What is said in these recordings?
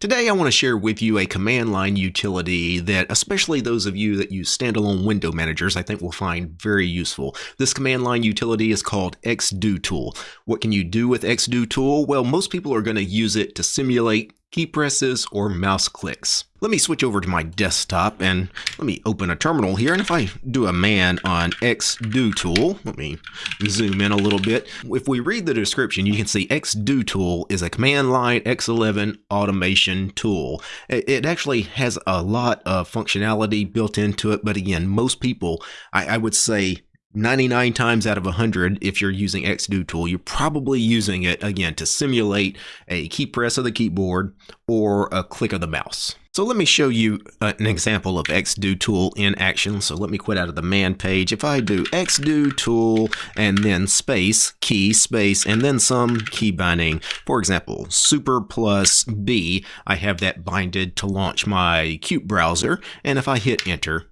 Today I want to share with you a command line utility that especially those of you that use standalone window managers I think will find very useful. This command line utility is called xdotool. What can you do with xdotool? Well, most people are going to use it to simulate key presses, or mouse clicks. Let me switch over to my desktop and let me open a terminal here. And if I do a man on xdotool, let me zoom in a little bit. If we read the description, you can see xdotool is a command line X11 automation tool. It actually has a lot of functionality built into it, but again, most people, I, I would say 99 times out of 100, if you're using xdotool, you're probably using it, again, to simulate a key press of the keyboard or a click of the mouse. So let me show you uh, an example of xdotool in action. So let me quit out of the man page. If I do xdotool and then space, key, space, and then some key binding, for example, super plus B, I have that binded to launch my qutebrowser. And if I hit enter,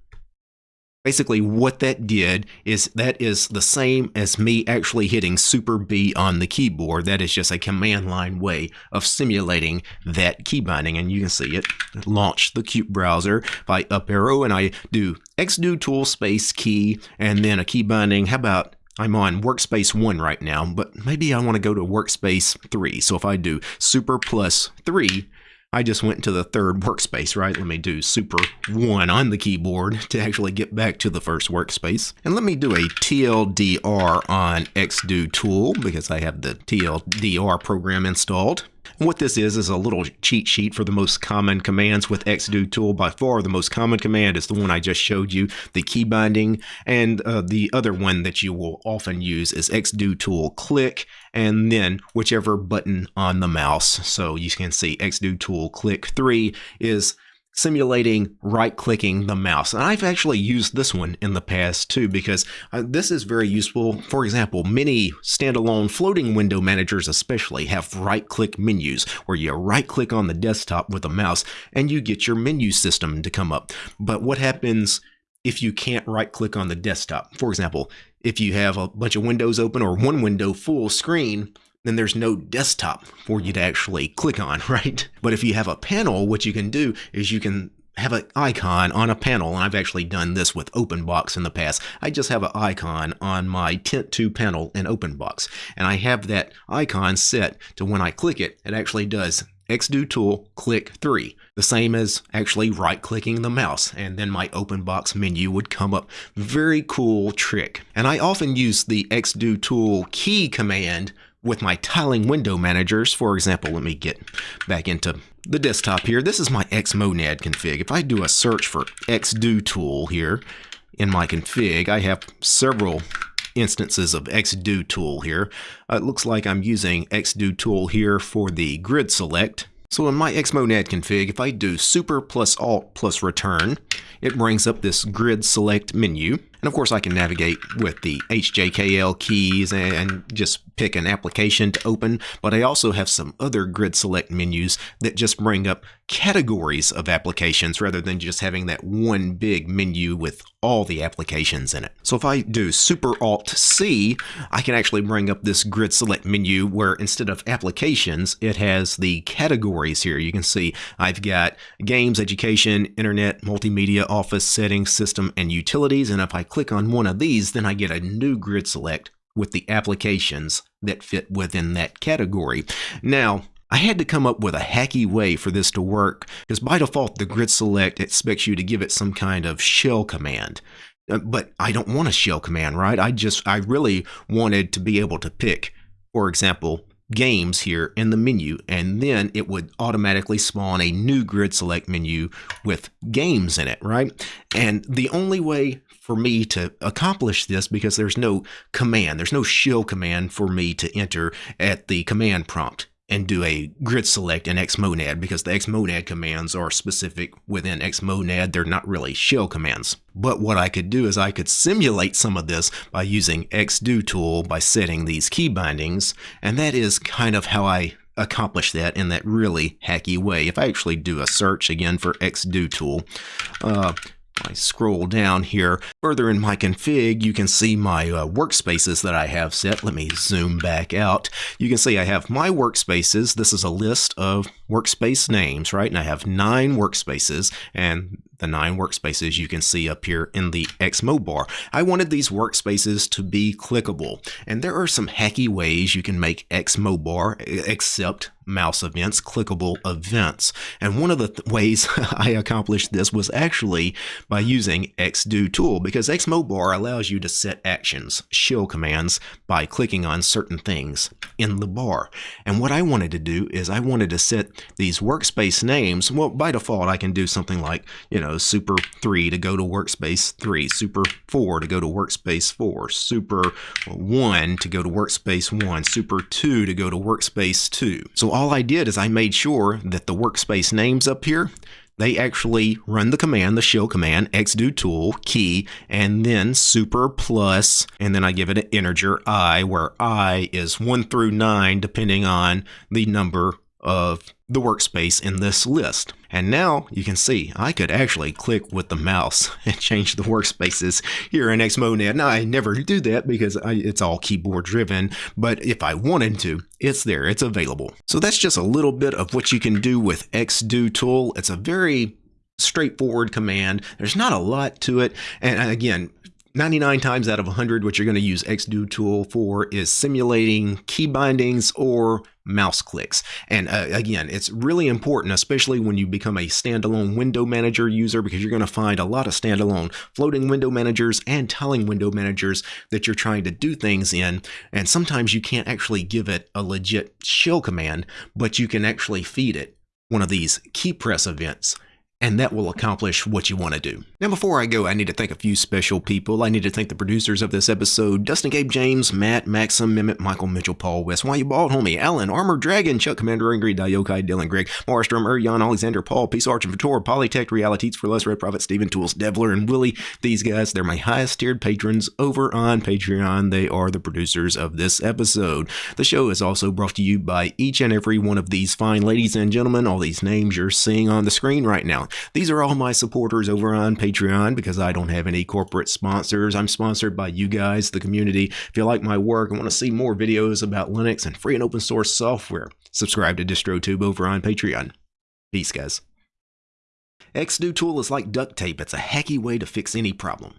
Basically, what that did is that is the same as me actually hitting Super B on the keyboard. That is just a command line way of simulating that key binding. And you can see it launch the qutebrowser by up arrow and I do xdotool space key and then a key binding. How about I'm on workspace 1 right now, but maybe I want to go to workspace 3. So if I do super plus 3, I just went to the third workspace, right? Let me do super one on the keyboard to actually get back to the first workspace. And let me do a TLDR on xdotool because I have the TLDR program installed. And what this is is a little cheat sheet for the most common commands with xdotool. By far, the most common command is the one I just showed you, the key binding. And uh, the other one that you will often use is xdotool click and then whichever button on the mouse. So you can see xdotool click 3 is simulating right clicking the mouse. And I've actually used this one in the past too because uh, this is very useful. For example, many standalone floating window managers especially have right click menus where you right click on the desktop with a mouse and you get your menu system to come up. But what happens if you can't right click on the desktop? For example, if you have a bunch of windows open or one window full screen, then there's no desktop for you to actually click on, right? But if you have a panel, what you can do is you can have an icon on a panel, and I've actually done this with OpenBox in the past. I just have an icon on my tint2 panel in OpenBox, and I have that icon set to when I click it, it actually does xdotool click 3, the same as actually right-clicking the mouse, and then my OpenBox menu would come up. Very cool trick. And I often use the xdotool key command with my tiling window managers. For example, let me get back into the desktop here. This is my Xmonad config. If I do a search for xdotool here in my config, I have several instances of xdotool here. Uh, it looks like I'm using xdotool here for the grid select. So in my Xmonad config, if I do super plus alt plus return, it brings up this grid select menu. And of course I can navigate with the HJKL keys and just pick an application to open, but I also have some other grid select menus that just bring up categories of applications rather than just having that one big menu with all the applications in it. So if I do Super Alt C, I can actually bring up this grid select menu where instead of applications, it has the categories here. You can see I've got games, education, internet, multimedia, office, settings, system, and utilities. And if I click on one of these, then I get a new grid select with the applications that fit within that category. Now, I had to come up with a hacky way for this to work because by default the grid select expects you to give it some kind of shell command. Uh, but I don't want a shell command, right? I just, I really wanted to be able to pick, for example, games here in the menu and then it would automatically spawn a new grid select menu with games in it right? And the only way for me to accomplish this because there's no command there's no shell command for me to enter at the command prompt and do a grid select in xmonad because the xmonad commands are specific within xmonad. They're not really shell commands. But what I could do is I could simulate some of this by using xdotool by setting these key bindings. And that is kind of how I accomplish that in that really hacky way. If I actually do a search again for xdotool, uh, I scroll down here further in my config, you can see my uh, workspaces that I have set. Let me zoom back out. You can see I have my workspaces. This is a list of workspace names, right? And I have nine workspaces and the nine workspaces you can see up here in the Xmobar. I wanted these workspaces to be clickable, and there are some hacky ways you can make Xmobar accept mouse events, clickable events. And one of the th ways I accomplished this was actually by using xdotool because Xmobar allows you to set actions, shell commands by clicking on certain things in the bar. And what I wanted to do is I wanted to set these workspace names. Well, by default, I can do something like, you know, super 3 to go to workspace 3, super 4 to go to workspace 4, super 1 to go to workspace 1, super 2 to go to workspace 2. So all I did is I made sure that the workspace names up here, they actually run the command, the shell command, xdotool, key, and then super plus, and then I give it an integer i, where i is 1 through 9, depending on the number of the workspace in this list. And now you can see I could actually click with the mouse and change the workspaces here in Xmonad. Now I never do that because I, it's all keyboard driven, but if I wanted to, it's there, it's available. So that's just a little bit of what you can do with xdotool. It's a very straightforward command. There's not a lot to it. And again, 99 times out of 100, what you're going to use xdotool for is simulating key bindings or mouse clicks. And uh, again, it's really important, especially when you become a standalone window manager user, because you're going to find a lot of standalone floating window managers and tiling window managers that you're trying to do things in. And sometimes you can't actually give it a legit shell command, but you can actually feed it one of these key press events and that will accomplish what you want to do. Now, before I go, I need to thank a few special people. I need to thank the producers of this episode Dustin Gabe James, Matt, Maxim, Mimit, Michael Mitchell, Paul West, Why You Bald Homie, Alan, Armored Dragon, Chuck Commander Angry, Dayokai, Dylan Greg, Marstrom, Urian, Alexander, Paul, Peace Arch and Vitor, Polytech, Realities for Less, Red Prophet, Steven Tools, Devler, and Willie. These guys, they're my highest tiered patrons over on Patreon. They are the producers of this episode. The show is also brought to you by each and every one of these fine ladies and gentlemen, all these names you're seeing on the screen right now. These are all my supporters over on Patreon because I don't have any corporate sponsors. I'm sponsored by you guys, the community. If you like my work and want to see more videos about Linux and free and open source software, subscribe to DistroTube over on Patreon. Peace, guys. xdotool is like duct tape. It's a hacky way to fix any problem.